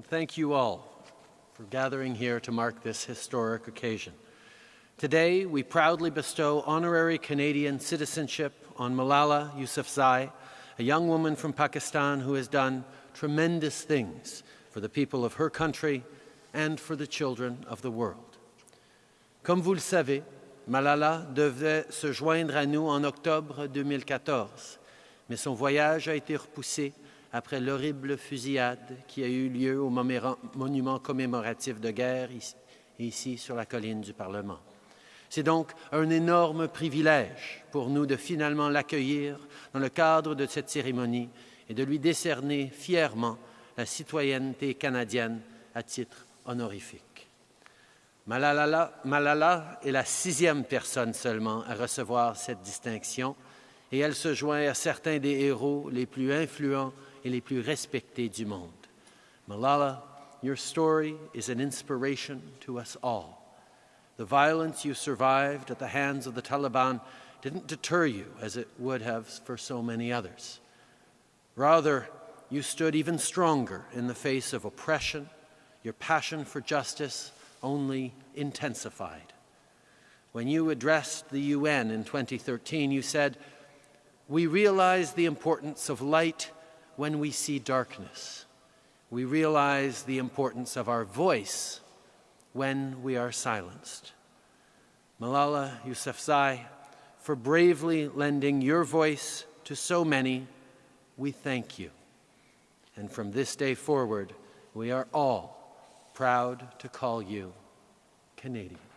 and thank you all for gathering here to mark this historic occasion. Today, we proudly bestow honorary Canadian citizenship on Malala Yousafzai, a young woman from Pakistan who has done tremendous things for the people of her country and for the children of the world. Comme vous le savez, Malala devait se joindre à nous en octobre 2014, mais son voyage a été repoussé après l'horrible fusillade qui a eu lieu au monument commémoratif de guerre ici, sur la colline du Parlement. C'est donc un énorme privilège pour nous de finalement l'accueillir dans le cadre de cette cérémonie et de lui décerner fièrement la citoyenneté canadienne à titre honorifique. Malala, Malala est la sixième personne seulement à recevoir cette distinction et elle se joint à certains des héros les plus influents et les plus respectés du monde. Malala, your story is an inspiration to us all. The violence you survived at the hands of the Taliban didn't deter you as it would have for so many others. Rather, you stood even stronger in the face of oppression. Your passion for justice only intensified. When you addressed the UN in 2013, you said, We realize the importance of light when we see darkness. We realize the importance of our voice when we are silenced. Malala Yousafzai, for bravely lending your voice to so many, we thank you. And from this day forward, we are all proud to call you Canadian.